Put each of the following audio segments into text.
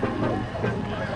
Purva, say hi. Oh, this is wrong. Don't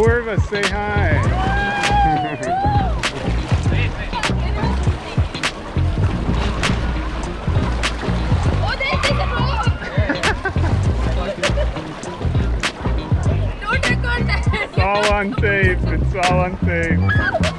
record that. It's all on tape. It's all on tape.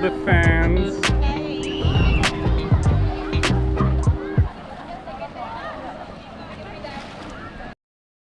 The fans.